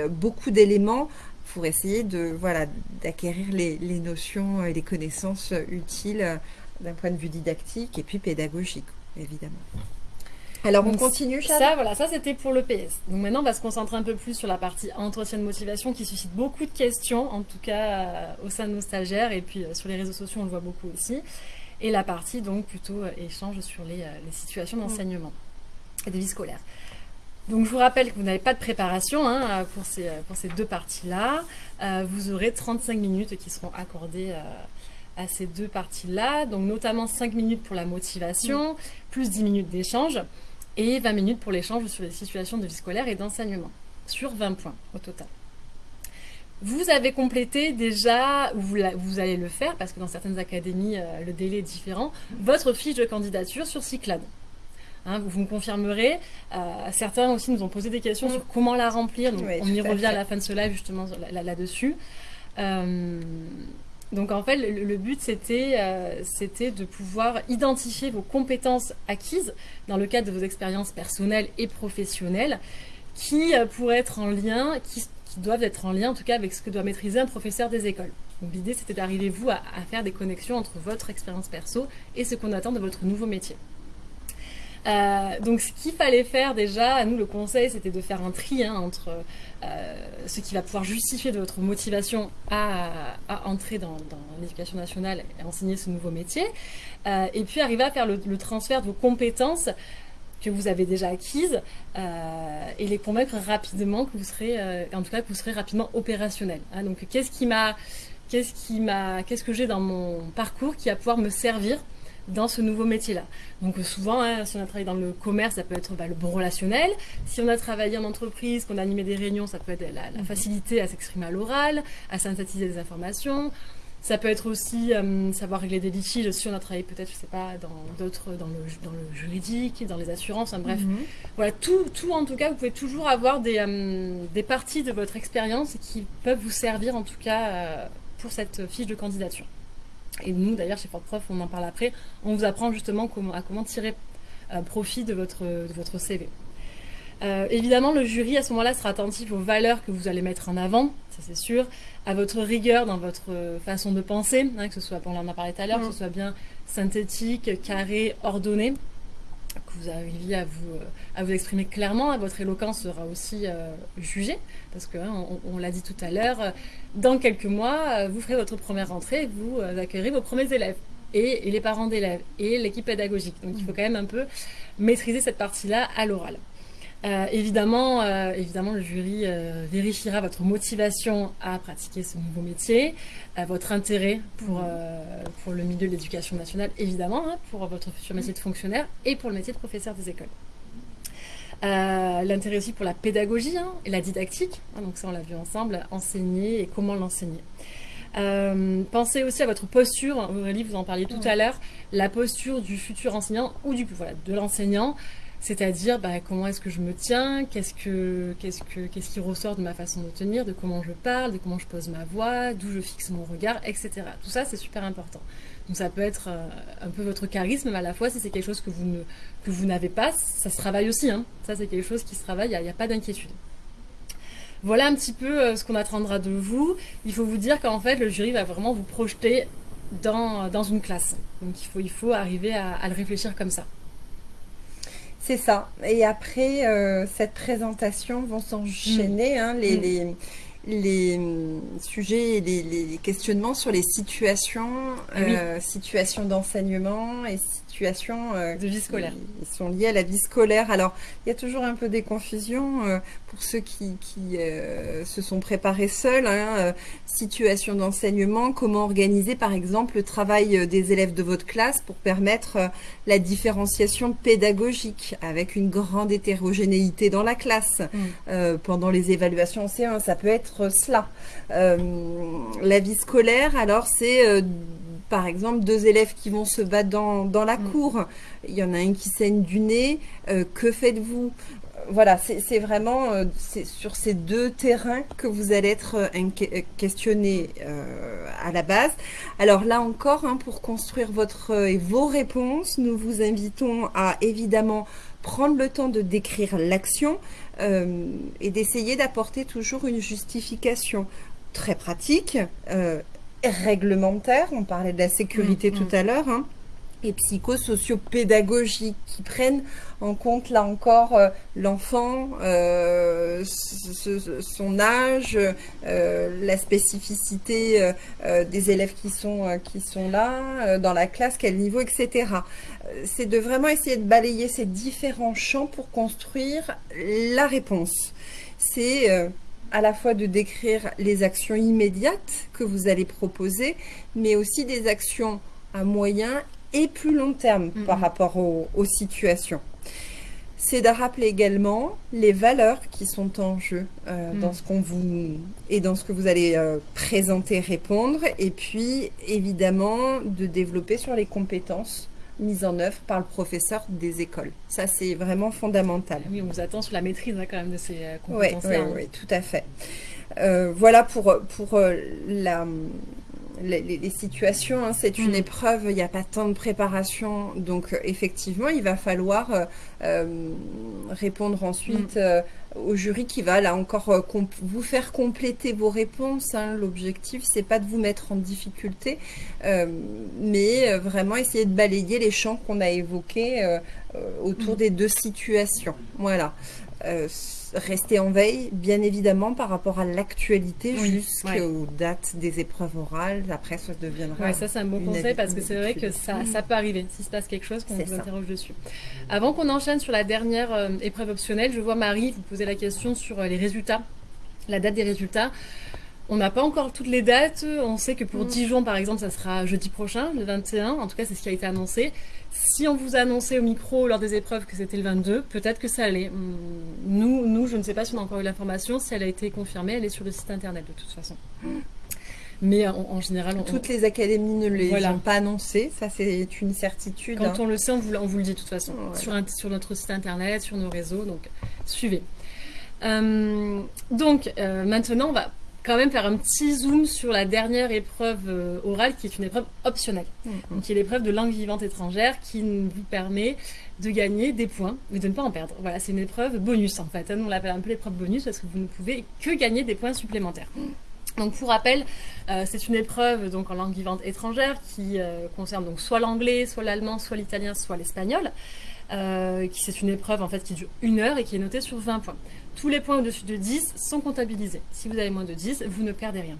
beaucoup d'éléments pour essayer de voilà d'acquérir les, notions et les connaissances utiles euh, d'un point de vue didactique et puis pédagogique, évidemment. Alors on continue, Ça, voilà, ça c'était pour le PS. Donc maintenant, on va se concentrer un peu plus sur la partie entretien de motivation qui suscite beaucoup de questions, en tout cas euh, au sein de nos stagiaires et puis euh, sur les réseaux sociaux, on le voit beaucoup aussi. Et la partie donc plutôt échange sur les, situations mm. d'enseignement et de vie scolaire. Donc je vous rappelle que vous n'avez pas de préparation hein, pour, ces, pour ces deux parties-là. Euh, vous aurez 35 minutes qui seront accordées euh, à ces deux parties-là. Donc notamment 5 minutes pour la motivation, plus 10 minutes d'échange et 20 minutes pour l'échange sur les situations de vie scolaire et d'enseignement, sur 20 points au total. Vous avez complété déjà, ou vous, allez le faire, parce que dans certaines académies, euh, le délai est différent, votre fiche de candidature sur Cyclade. Hein, vous me confirmerez. Euh, certains aussi nous ont posé des questions sur comment la remplir. Donc on y revient à, la fin de ce live justement là-dessus. Euh, donc en fait, le, but euh, c'était de pouvoir identifier vos compétences acquises dans le cadre de vos expériences personnelles et professionnelles qui pourraient être en lien, qui, doivent être en lien en tout cas avec ce que doit maîtriser un professeur des écoles. L'idée c'était d'arriver vous à, faire des connexions entre votre expérience perso et ce qu'on attend de votre nouveau métier. Euh, donc ce qu'il fallait faire déjà, nous le conseil, c'était de faire un tri hein, entre euh, ce qui va pouvoir justifier de votre motivation à, entrer dans, l'éducation nationale et enseigner ce nouveau métier, euh, et puis arriver à faire le, transfert de vos compétences que vous avez déjà acquises et les convaincre rapidement que vous serez, en tout cas que vous serez rapidement opérationnel. Hein. donc qu'est-ce que j'ai dans mon parcours qui va pouvoir me servir dans ce nouveau métier-là. Donc euh, souvent, hein, si on a travaillé dans le commerce, ça peut être bah, le bon relationnel. Si on a travaillé en entreprise, qu'on a animé des réunions, ça peut être la, mhm. facilité à s'exprimer à l'oral, à synthétiser des informations. Ça peut être aussi euh, savoir régler des litiges si on a travaillé peut-être, je sais pas, dans d'autres, dans le, dans le juridique, dans les assurances, bref. Mhm. Voilà, tout, tout en tout cas, vous pouvez toujours avoir des, euh, des parties de votre expérience qui peuvent vous servir en tout cas pour cette fiche de candidature. Et nous, d'ailleurs, chez Fort Prof, on en parle après, on vous apprend justement comment, à comment tirer euh, profit de votre, de votre CV. Euh, évidemment, le jury, à ce moment-là, sera attentif aux valeurs que vous allez mettre en avant, ça c'est sûr, à votre rigueur dans votre façon de penser, hein, que ce soit, on en a parlé tout à l'heure, que ce soit bien synthétique, carré, ordonné que vous arriviez à vous, euh, à vous exprimer clairement. Votre éloquence sera aussi euh, jugée, parce que hein, on, l'a dit tout à l'heure, euh, dans quelques mois, vous ferez votre première rentrée, vous accueillerez vos premiers élèves. Et, les parents d'élèves et l'équipe pédagogique. Donc il faut quand même un peu maîtriser cette partie-là à l'oral. Euh, évidemment, euh, évidemment, le jury euh, vérifiera votre motivation à pratiquer ce nouveau métier, votre intérêt pour, pour le milieu de l'éducation nationale, évidemment, hein, pour votre futur métier de fonctionnaire et pour le métier de professeur des écoles. L'intérêt aussi pour la pédagogie hein, et la didactique, hein, donc ça on l'a vu ensemble, enseigner et comment l'enseigner. pensez aussi à votre posture, Aurélie, vous en parliez tout à l'heure, la posture du futur enseignant ou du, voilà, de l'enseignant c'est-à-dire, bah, comment est-ce que je me tiens, qu'est-ce, que, qu'est-ce, que, qu'est-ce qui ressort de ma façon de tenir, de comment je parle, de comment je pose ma voix, d'où je fixe mon regard, etc. Tout ça, c'est super important. Donc ça peut être un peu votre charisme, mais à la fois, si c'est quelque chose que vous ne, que vous n'avez pas, ça se travaille aussi. Hein. Ça, c'est quelque chose qui se travaille, il n'y a, pas d'inquiétude. Voilà un petit peu ce qu'on attendra de vous. Il faut vous dire qu'en fait, le jury va vraiment vous projeter dans, dans une classe. Donc il faut, il faut arriver à, à le réfléchir comme ça. C'est ça. Et après, euh, cette présentation vont s'enchaîner hein, les, mm. les, les, hum, sujets et les, questionnements sur les situations, euh, situations d'enseignement et situations euh, de vie scolaire. Qui sont liées à la vie scolaire. Alors, il y a toujours un peu des confusions euh, pour ceux qui, qui euh, se sont préparés seuls. Hein, situation d'enseignement, comment organiser par exemple le travail des élèves de votre classe pour permettre la différenciation pédagogique avec une grande hétérogénéité dans la classe. Mm. pendant les évaluations en C1, ça peut être cela. la vie scolaire, alors c'est par exemple, deux élèves qui vont se battre dans, la mm. cour, il y en a un qui saigne du nez, euh, que faites-vous? Voilà, c'est vraiment euh, sur ces deux terrains que vous allez être euh, questionné à la base. Alors là encore, hein, pour construire votre et vos réponses, nous vous invitons à évidemment prendre le temps de décrire l'action et d'essayer d'apporter toujours une justification très pratique réglementaires, on parlait de la sécurité mm, tout mm. à l'heure, hein, et psychosociopédagogiques qui prennent en compte là encore euh, l'enfant, euh, son âge, euh, la spécificité des élèves qui sont, qui sont là, dans la classe, quel niveau, etc. C'est de vraiment essayer de balayer ces différents champs pour construire la réponse. C'est à la fois de décrire les actions immédiates que vous allez proposer, mais aussi des actions à moyen et plus long terme par rapport aux, situations. C'est de rappeler également les valeurs qui sont en jeu euh, mm. dans ce qu'on vous et dans ce que vous allez euh, présenter, répondre, et puis évidemment de développer sur les compétences mise en œuvre par le professeur des écoles. Ça, c'est vraiment fondamental. Oui, on vous attend sur la maîtrise hein, quand même de ces euh, compétences-là. Oui, oui, tout à fait. Euh, voilà pour, pour euh, la, les, situations. Hein. c'est une mm. épreuve, il n'y a pas tant de préparation. Donc, effectivement, il va falloir répondre ensuite mm au jury qui va là encore euh, vous faire compléter vos réponses. Hein. L'objectif, c'est pas de vous mettre en difficulté, euh, mais euh, vraiment essayer de balayer les champs qu'on a évoqués autour mm. des deux situations. Voilà rester en veille, bien évidemment, par rapport à l'actualité jusqu'aux dates des épreuves orales. Après, ça deviendra. Ouais, ça, c'est un bon conseil parce que c'est vrai que ça, ça peut arriver s'il se passe quelque chose qu'on vous interroge dessus. Avant qu'on enchaîne sur la dernière euh, épreuve optionnelle, je vois Marie vous poser la question sur euh, les résultats, la date des résultats. On n'a pas encore toutes les dates. On sait que pour mm. Dijon, par exemple, ça sera jeudi prochain, le 21. En tout cas, c'est ce qui a été annoncé. Si on vous a annoncé au micro lors des épreuves que c'était le 22, peut-être que ça allait. Hmm, nous, nous, je ne sais pas si on a encore eu l'information. Si elle a été confirmée, elle est sur le site internet de toute façon. Mais en, général, toutes les académies ne les ont pas annoncées. Ça, c'est une certitude. Quand hein. on le sait, on vous, on vous, le dit de toute façon sur, sur, notre site internet, sur nos réseaux. Donc, suivez. Euh, donc, euh, maintenant, on va quand même faire un petit zoom sur la dernière épreuve euh, orale qui est une épreuve optionnelle. Mm. Donc, qui est l'épreuve de langue vivante étrangère qui vous permet de gagner des points, mais de ne pas en perdre. Voilà, c'est une épreuve bonus en fait. On l'appelle un peu l'épreuve bonus parce que vous ne pouvez que gagner des points supplémentaires. Donc pour rappel, euh, c'est une épreuve donc en langue vivante étrangère qui euh, concerne donc soit l'anglais, soit l'allemand, soit l'italien, soit l'espagnol. qui c'est une épreuve en fait qui dure une heure et qui est notée sur 20 points tous les points au-dessus de 10 sont comptabilisés. Si vous avez moins de 10, vous ne perdez rien.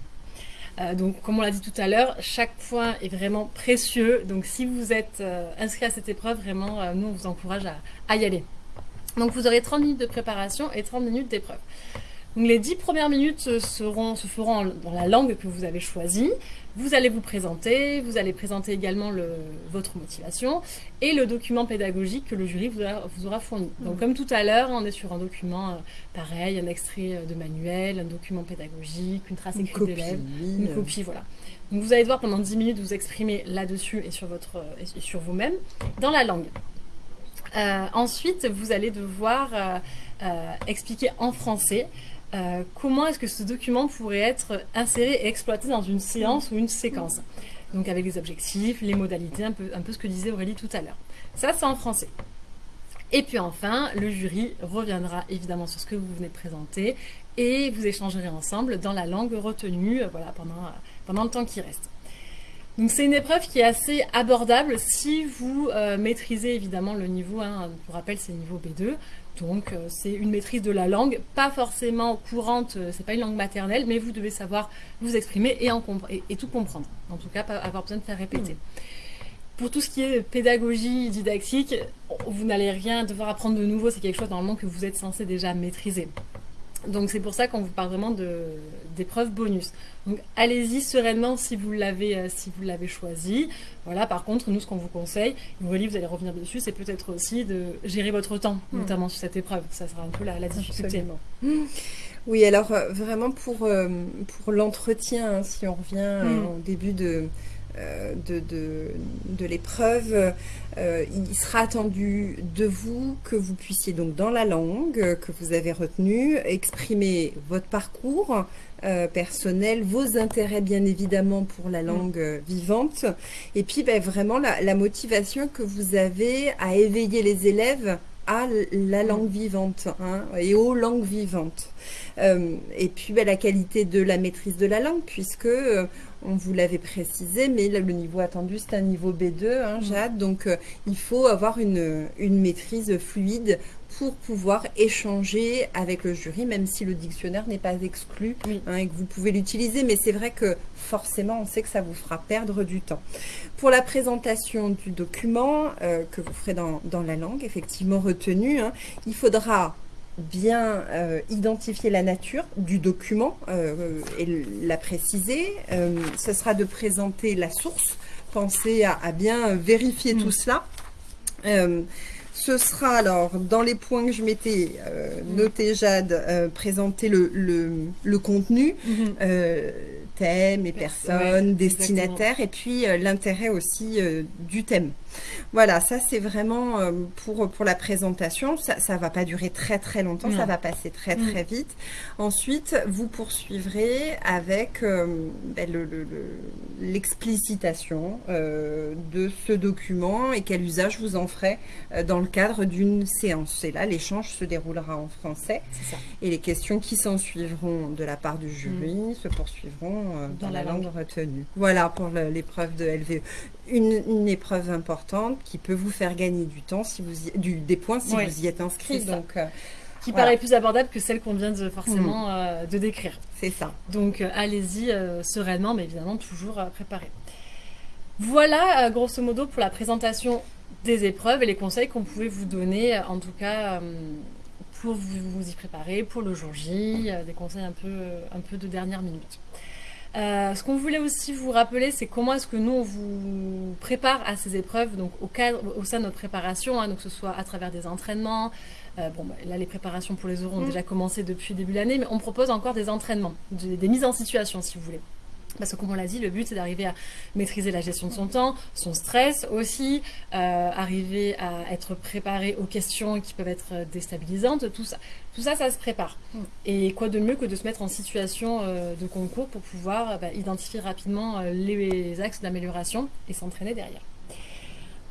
Euh, donc, comme on l'a dit tout à l'heure, chaque point est vraiment précieux. Donc, si vous êtes euh, inscrit à cette épreuve, vraiment, euh, nous, on vous encourage à, y aller. Donc, vous aurez 30 minutes de préparation et 30 minutes d'épreuve. Donc, les 10 premières minutes seront, se feront dans la langue que vous avez choisie. Vous allez vous présenter, vous allez présenter également le, votre motivation et le document pédagogique que le jury vous, vous aura fourni. Donc comme tout à l'heure, on est sur un document euh, pareil, un extrait euh, de manuel, un document pédagogique, une trace écrite d'élève, une copie, voilà. Donc vous allez devoir pendant 10 minutes vous exprimer là-dessus et sur, votre, euh, et sur vous-même dans la langue. ensuite, vous allez devoir expliquer en français euh, comment est-ce que ce document pourrait être inséré et exploité dans une séance ou une séquence donc avec les objectifs, les modalités, un peu, un peu ce que disait Aurélie tout à l'heure. Ça, c'est en français. Et puis enfin, le jury reviendra évidemment sur ce que vous venez de présenter et vous échangerez ensemble dans la langue retenue voilà, pendant, pendant le temps qui reste. Donc c'est une épreuve qui est assez abordable si vous euh, maîtrisez évidemment le niveau, hein, pour rappel c'est niveau B2, donc euh, c'est une maîtrise de la langue, pas forcément courante, euh, c'est pas une langue maternelle, mais vous devez savoir vous exprimer et, tout comprendre, en tout cas pas avoir besoin de faire répéter. Pour tout ce qui est pédagogie didactique, vous n'allez rien devoir apprendre de nouveau, c'est quelque chose normalement que vous êtes censé déjà maîtriser. Donc c'est pour ça qu'on vous parle vraiment d'épreuves bonus. Donc allez-y sereinement si vous l'avez euh, si vous l'avez choisi. Voilà. Par contre, nous ce qu'on vous conseille, vous allez revenir dessus, c'est peut-être aussi de gérer votre temps, hmm. notamment sur cette épreuve. Ça sera un peu la, difficulté. Oui, alors euh, vraiment pour euh, pour l'entretien, hein, si on revient hmm. au début de euh, de, de, l'épreuve, euh, il sera attendu de vous que vous puissiez donc dans la langue que vous avez retenue exprimer votre parcours euh, personnel, vos intérêts bien évidemment pour la langue vivante et puis ben, vraiment la, motivation que vous avez à éveiller les élèves à la langue vivante hein, et aux langues vivantes. et puis ben, la qualité de la maîtrise de la langue puisque on vous l'avait précisé, mais le niveau attendu, c'est un niveau B2, hein, Jade. Donc, euh, il faut avoir une, maîtrise fluide pour pouvoir échanger avec le jury, même si le dictionnaire n'est pas exclu hein, et que vous pouvez l'utiliser. Mais c'est vrai que forcément, on sait que ça vous fera perdre du temps. Pour la présentation du document euh, que vous ferez dans, la langue, effectivement retenue, hein, il faudra bien euh, identifier la nature du document euh, et la préciser. Euh, ce sera de présenter la source. Pensez à, bien vérifier tout mm. cela. ce sera alors, dans les points que je m'étais mm. noté, Jade, présenter le, le, contenu. Mm-hmm thème et personnes, destinataires, et puis euh, l'intérêt aussi euh, du thème. Voilà, ça c'est vraiment euh, pour, pour la présentation. Ça ne va pas durer très très longtemps, ça va passer très mm. très vite. Ensuite, vous poursuivrez avec ben, l'explicitation de ce document et quel usage vous en ferez dans le cadre d'une séance. Et là, l'échange se déroulera en français. Et les questions qui s'en suivront de la part du jury mm. se poursuivront euh, dans, la, langue. retenue. Voilà pour l'épreuve de LVE. Une, épreuve importante qui peut vous faire gagner du temps, si vous du, des points si vous y êtes inscrit. Donc, euh, qui paraît plus abordable que celle qu'on vient de forcément mm. euh, de décrire. C'est ça. Donc allez-y sereinement, mais évidemment toujours préparé. Voilà, grosso modo, pour la présentation des épreuves et les conseils qu'on pouvait vous donner, en tout cas pour vous, y préparer, pour le jour J, des conseils un peu, un peu de dernière minute. Euh, ce qu'on voulait aussi vous rappeler, c'est comment est-ce que nous, on vous prépare à ces épreuves, donc au, cadre, au sein de notre préparation, hein, donc que ce soit à travers des entraînements. Euh, bon, bah, là, les préparations pour les euros ont mm. déjà commencé depuis le début de l'année, mais on propose encore des entraînements, des mises en situation, si vous voulez. Parce que comme on l'a dit, le but c'est d'arriver à maîtriser la gestion de son temps, son stress aussi, euh, arriver à être préparé aux questions qui peuvent être déstabilisantes, tout ça. Tout ça, ça se prépare. Mm. Et quoi de mieux que de se mettre en situation euh, de concours pour pouvoir bah, identifier rapidement euh, les axes d'amélioration et s'entraîner derrière.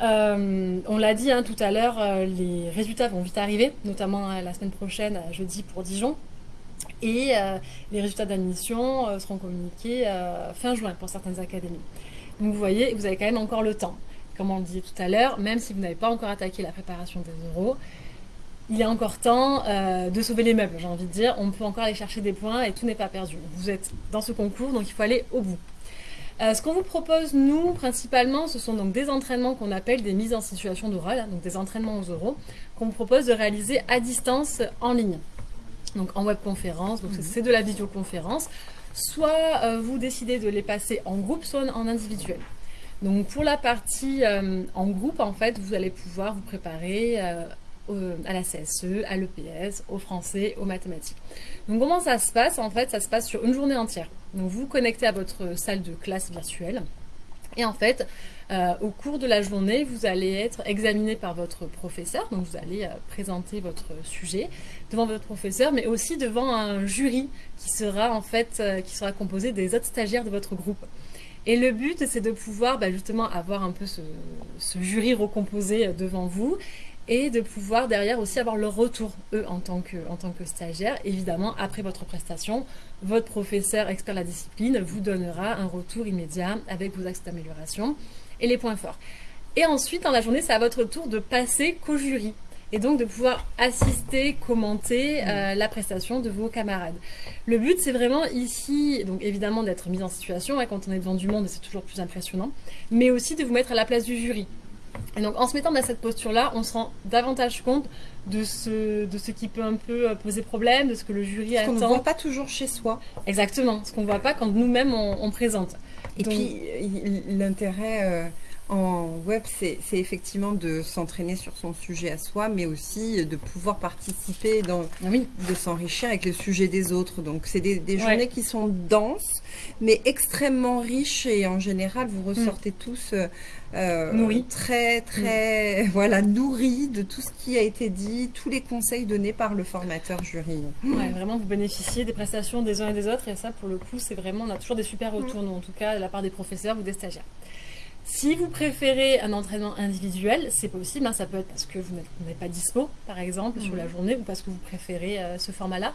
on l'a dit hein, tout à l'heure, les résultats vont vite arriver, notamment la semaine prochaine, jeudi pour Dijon. Et euh, les résultats d'admission euh, seront communiqués euh, fin juin pour certaines académies. Donc vous voyez, vous avez quand même encore le temps. Comme on le disait tout à l'heure, même si vous n'avez pas encore attaqué la préparation des euros, il a encore temps de sauver les meubles, j'ai envie de dire. On peut encore aller chercher des points et tout n'est pas perdu. Vous êtes dans ce concours, donc il faut aller au bout. ce qu'on vous propose, nous, principalement, ce sont donc des entraînements qu'on appelle des mises en situation d'oral, hein, donc des entraînements aux euros, qu'on vous propose de réaliser à distance en ligne donc en webconférence, donc mhm. c'est de la vidéoconférence. Soit euh, vous décidez de les passer en groupe, soit en individuel. Donc pour la partie euh, en groupe, en fait, vous allez pouvoir vous préparer euh, à la CSE, à l'EPS, au français, aux mathématiques. Donc comment ça se passe? En fait, ça se passe sur une journée entière. Donc vous vous connectez à votre salle de classe virtuelle. Et en fait, euh, au cours de la journée, vous allez être examiné par votre professeur, donc vous allez euh, présenter votre sujet devant votre professeur, mais aussi devant un jury qui sera en fait euh, qui sera composé des autres stagiaires de votre groupe. Et le but, c'est de pouvoir bah, justement avoir un peu ce, jury recomposé devant vous et de pouvoir derrière aussi avoir leur retour, eux, en tant que, en tant que stagiaires. Évidemment, après votre prestation, votre professeur expert de la discipline vous donnera un retour immédiat avec vos axes d'amélioration et les points forts. Et ensuite, dans la journée, c'est à votre tour de passer qu'au jury et donc de pouvoir assister, commenter euh, la prestation de vos camarades. Le but, c'est vraiment ici, donc évidemment d'être mis en situation, hein, quand on est devant du monde, c'est toujours plus impressionnant, mais aussi de vous mettre à la place du jury. Et donc en se mettant dans cette posture-là, on se rend davantage compte de ce, de ce qui peut un peu euh, poser problème, de ce que le jury attend. Ce qu'on ne voit pas toujours chez soi. Exactement, ce qu'on ne voit pas quand nous-mêmes on, présente. Et puis l'intérêt... Euh, en web, c'est effectivement de s'entraîner sur son sujet à soi, mais aussi de pouvoir participer, dans, de s'enrichir avec le sujet des autres. Donc, c'est des, journées qui sont denses, mais extrêmement riches et en général, vous ressortez mm. tous euh, très, très, mm. voilà, nourris de tout ce qui a été dit, tous les conseils donnés par le formateur jury. Ouais, vraiment, vous bénéficiez des prestations des uns et des autres, et ça, pour le coup, c'est vraiment, on a toujours des super retours, en tout cas, de la part des professeurs ou des stagiaires. Si vous préférez un entraînement individuel, c'est possible. Hein, ça peut être parce que vous n'êtes pas dispo, par exemple, sur la mhm. journée, ou parce que vous préférez euh, ce format-là.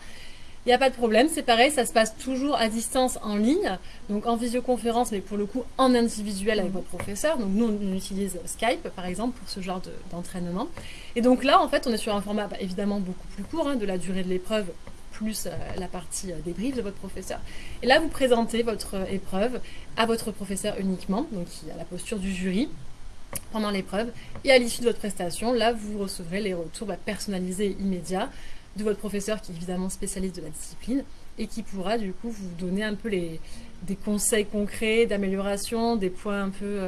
Il n'y a pas de problème, c'est pareil, ça se passe toujours à distance en ligne, donc en visioconférence, mais pour le coup en individuel avec votre professeur. Donc nous, on utilise Skype, par exemple, pour ce genre d'entraînement. et donc là, en fait, on est sur un format bah, évidemment beaucoup plus court, hein, de la durée de l'épreuve plus euh, la partie euh, débrief de votre professeur. Et là, vous présentez votre euh, épreuve à votre professeur uniquement, donc qui a la posture du jury pendant l'épreuve. Et à l'issue de votre prestation, là, vous recevrez les retours bah, personnalisés immédiats de votre professeur qui est évidemment spécialiste de la discipline et qui pourra du coup vous donner un peu les, des conseils concrets d'amélioration, des points un peu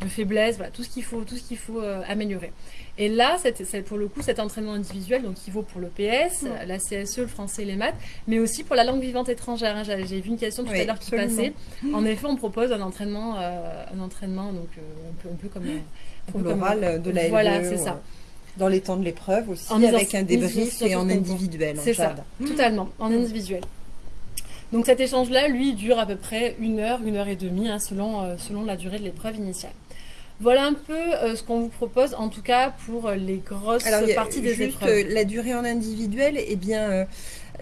de faiblesse, voilà, tout ce qu'il faut, tout ce qu'il faut améliorer. Et là, c'est pour le coup cet entraînement individuel, donc qui vaut pour le PS, la CSE, le français et les maths, mais aussi pour la langue vivante étrangère. Hein. J'ai vu une question tout à l'heure qui passait. En effet, on propose un entraînement, euh, un entraînement donc euh, un, peu, comme pour l'oral de la Voilà, c'est ça. Dans les temps de l'épreuve aussi, avec un débrief et en individuel. C'est ça, totalement, en individuel. Donc cet échange-là, lui, dure à peu près une heure, une heure et demie, hein, selon, euh, selon la durée de l'épreuve initiale. Voilà un peu euh, ce qu'on vous propose, en tout cas pour les grosses parties des juste, épreuves. La durée en individuel, eh bien, euh,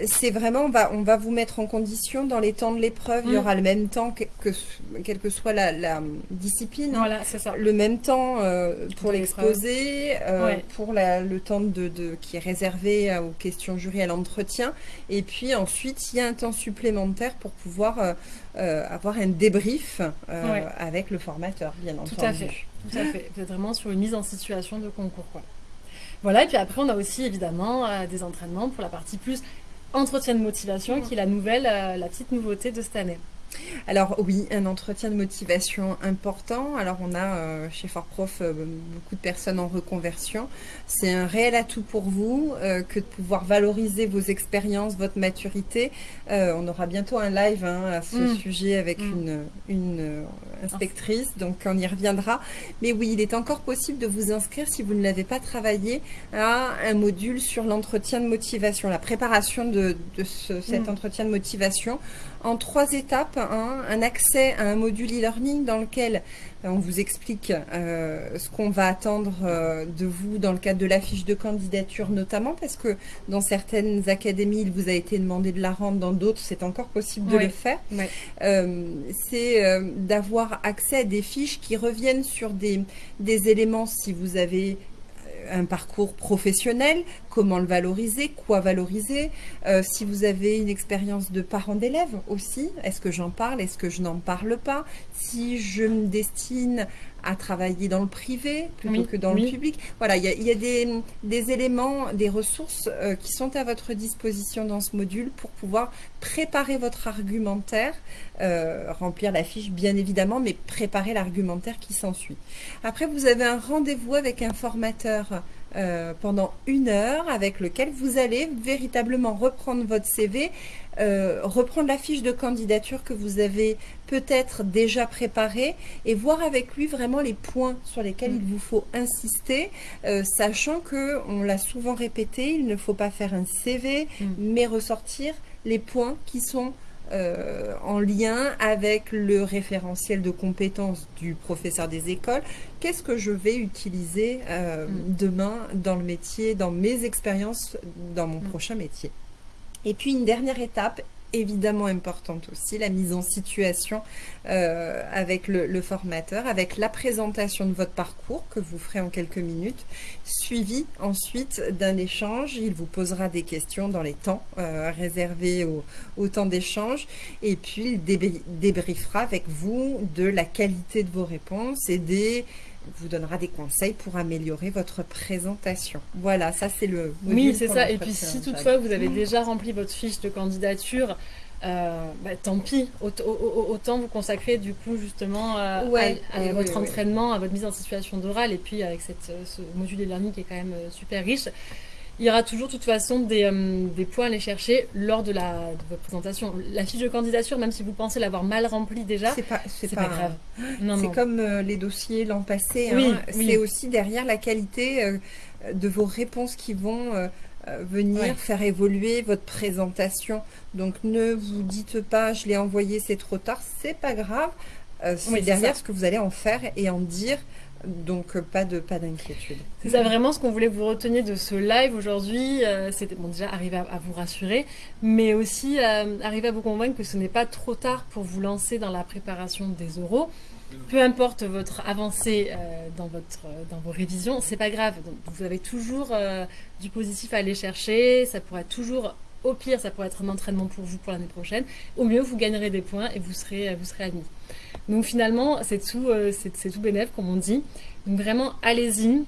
c'est vraiment, on va, on va vous mettre en condition dans les temps de l'épreuve. Il y mm. aura le même temps que, quelle que soit la, discipline. Voilà, c'est ça. Le même temps euh, pour l'exposer, euh, pour le temps de, qui est réservé aux questions jury à l'entretien. Et puis ensuite, il y a un temps supplémentaire pour pouvoir euh, avoir un débrief avec le formateur, bien entendu. Tout à fait. Tout à fait. Vous êtes vraiment sur une mise en situation de concours. Quoi. Voilà, et puis après, on a aussi évidemment des entraînements pour la partie plus entretien de motivation, qui est la nouvelle, euh, la petite nouveauté de cette année. Alors oui, un entretien de motivation important. Alors on a euh, chez Fort Prof euh, beaucoup de personnes en reconversion. C'est un réel atout pour vous euh, que de pouvoir valoriser vos expériences, votre maturité. on aura bientôt un live hein, à ce mm. sujet avec mm. une, une inspectrice, donc on y reviendra. Mais oui, il est encore possible de vous inscrire si vous ne l'avez pas travaillé à un module sur l'entretien de motivation, la préparation de, cet mm. entretien de motivation en trois étapes. Hein. un accès à un module e-learning dans lequel euh, on vous explique euh, ce qu'on va attendre euh, de vous dans le cadre de la fiche de candidature notamment parce que dans certaines académies il vous a été demandé de la rendre, dans d'autres c'est encore possible de le faire. c'est d'avoir accès à des fiches qui reviennent sur des, des éléments si vous avez un parcours professionnel, comment le valoriser, quoi valoriser, euh, si vous avez une expérience de parent d'élève aussi, est-ce que j'en parle, est-ce que je n'en parle pas, si je me destine à travailler dans le privé plutôt que dans le public. Voilà, il y a, des, éléments, des ressources euh, qui sont à votre disposition dans ce module pour pouvoir préparer votre argumentaire, euh, remplir la fiche bien évidemment, mais préparer l'argumentaire qui s'ensuit. Après, vous avez un rendez-vous avec un formateur euh, pendant une heure avec lequel vous allez véritablement reprendre votre CV, euh, reprendre la fiche de candidature que vous avez peut-être déjà préparée et voir avec lui vraiment les points sur lesquels mm. il vous faut insister, euh, sachant que on l'a souvent répété, il ne faut pas faire un CV, mm. mais ressortir les points qui sont euh, en lien avec le référentiel de compétences du professeur des écoles. Qu'est-ce que je vais utiliser euh, mm. demain dans le métier, dans mes expériences, dans mon prochain métier? Et puis une dernière étape, évidemment importante aussi, la mise en situation euh, avec le, formateur, avec la présentation de votre parcours que vous ferez en quelques minutes, suivi ensuite d'un échange. Il vous posera des questions dans les temps euh, réservés au, au temps d'échange et puis il débriefera avec vous de la qualité de vos réponses et des vous donnera des conseils pour améliorer votre présentation. Voilà, ça c'est le. Oui, c'est ça. Et puis si toutefois vous avez déjà rempli votre fiche de candidature, euh, bah, tant pis, autant vous consacrer du coup justement à, votre entraînement, à votre mise en situation d'oral et puis avec cette, ce module e-learning qui est quand même euh, super riche il y aura toujours de toute façon des, euh, des, points à aller chercher lors de, la, de votre présentation. La fiche de candidature, même si vous pensez l'avoir mal remplie déjà, c'est pas, c'est pas, grave. C'est comme euh, les dossiers l'an passé. Hein. C'est aussi derrière la qualité euh, de vos réponses qui vont venir faire évoluer votre présentation. Donc ne vous dites pas je l'ai envoyé, c'est trop tard. C'est pas grave. c'est derrière ce que vous allez en faire et en dire donc euh, pas de pas d'inquiétude. C'est ça vraiment ce qu'on voulait vous retenir de ce live aujourd'hui. Euh, C'était déjà arriver à, vous rassurer, mais aussi euh, arriver à vous convaincre que ce n'est pas trop tard pour vous lancer dans la préparation des oraux. Peu importe votre avancée dans votre dans vos révisions, c'est pas grave. Vous avez toujours du positif à aller chercher. Ça pourrait toujours au pire, ça pourrait être un entraînement pour vous pour l'année prochaine. Au mieux, vous gagnerez des points et vous serez, vous serez admis. Donc finalement, c'est tout, euh, c'est tout bénéf, comme on dit. Donc vraiment, allez-y.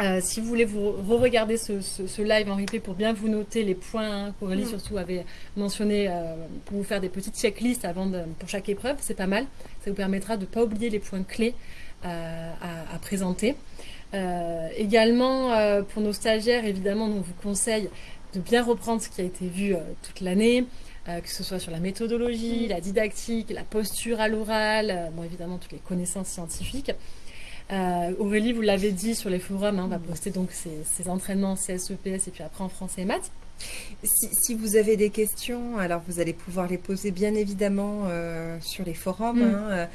Euh, si vous voulez vous re-regarder ce, live en replay pour bien vous noter les points qu'Aurélie mm. surtout avait mentionné euh, pour vous faire des petites checklists avant pour chaque épreuve, c'est pas mal. Ça vous permettra de ne pas oublier les points clés à, présenter. également, pour nos stagiaires, évidemment, on vous conseille de bien reprendre ce qui a été vu toute l'année, euh, que ce soit sur la méthodologie, la didactique, la posture à l'oral, euh, évidemment toutes les connaissances scientifiques. Euh, Aurélie, vous l'avez dit sur les forums, hein, on va poster donc ces, entraînements CSEPS et puis après en français et maths. Si, vous avez des questions, alors vous allez pouvoir les poser bien évidemment sur les forums. Mm. Hein,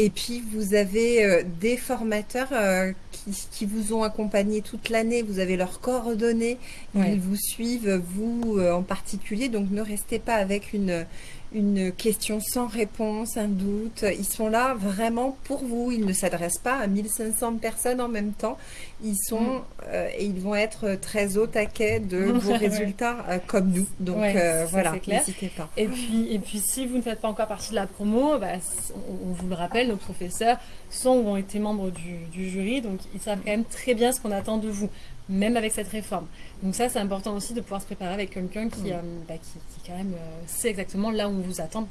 et puis, vous avez euh, des formateurs euh, qui, vous ont accompagné toute l'année. Vous avez leurs coordonnées. Ils vous suivent, vous euh, en particulier. Donc, ne restez pas avec une, une question sans réponse, un doute. Ils sont là vraiment pour vous. Ils ne s'adressent pas à 1500 personnes en même temps. Ils sont mm. euh, et ils vont être très au taquet de vos résultats euh, comme nous. Donc euh, voilà, n'hésitez pas. Et puis, et puis si vous ne faites pas encore partie de la promo, bah, on, vous le rappelle, nos professeurs sont ou ont été membres du, du jury, donc ils savent quand même très bien ce qu'on attend de vous même avec cette réforme. Donc ça, c'est important aussi de pouvoir se préparer avec quelqu'un qui, euh, bah, qui, quand même euh, sait exactement là où on vous attend.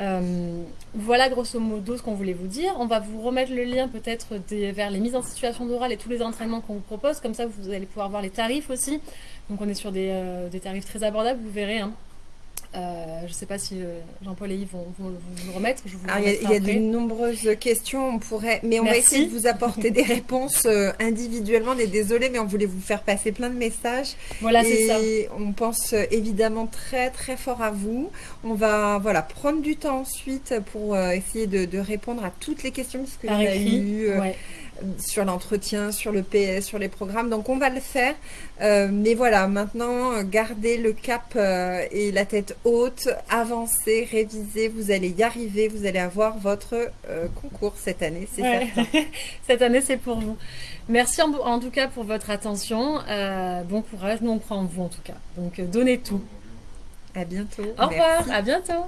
Euh, voilà grosso modo ce qu'on voulait vous dire. On va vous remettre le lien peut-être vers les mises en situation d'oral et tous les entraînements qu'on vous propose. Comme ça, vous allez pouvoir voir les tarifs aussi. Donc on est sur des, des tarifs très abordables, vous verrez. Hein. Euh, je ne sais pas si euh, Jean-Paul et Yves vont, vous le remettre. il y a, de nombreuses questions, on pourrait, mais on va essayer de vous apporter des réponses euh, individuellement. On est désolé, mais on voulait vous faire passer plein de messages. Voilà, c'est ça. On pense évidemment très très fort à vous. On va voilà prendre du temps ensuite pour essayer de, répondre à toutes les questions que vous avez eues sur l'entretien, sur le PS, sur les programmes. Donc on va le faire. Euh, mais voilà, maintenant, gardez le cap euh, et la tête haute, avancez, révisez, vous allez y arriver, vous allez avoir votre euh, concours cette année, c'est certain. cette année, c'est pour vous. Merci en, tout cas pour votre attention. bon courage, nous on croit en vous en tout cas. Donc donnez tout. À bientôt. Au revoir, à bientôt.